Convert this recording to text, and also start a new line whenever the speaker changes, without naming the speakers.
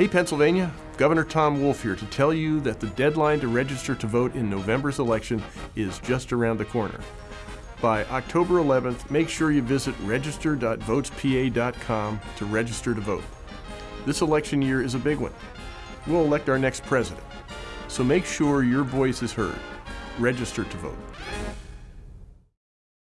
Hey, Pennsylvania, Governor Tom Wolf here to tell you that the deadline to register to vote in November's election is just around the corner. By October 11th, make sure you visit register.votespa.com to register to vote. This election year is a big one. We'll elect our next president. So make sure your voice is heard. Register to vote.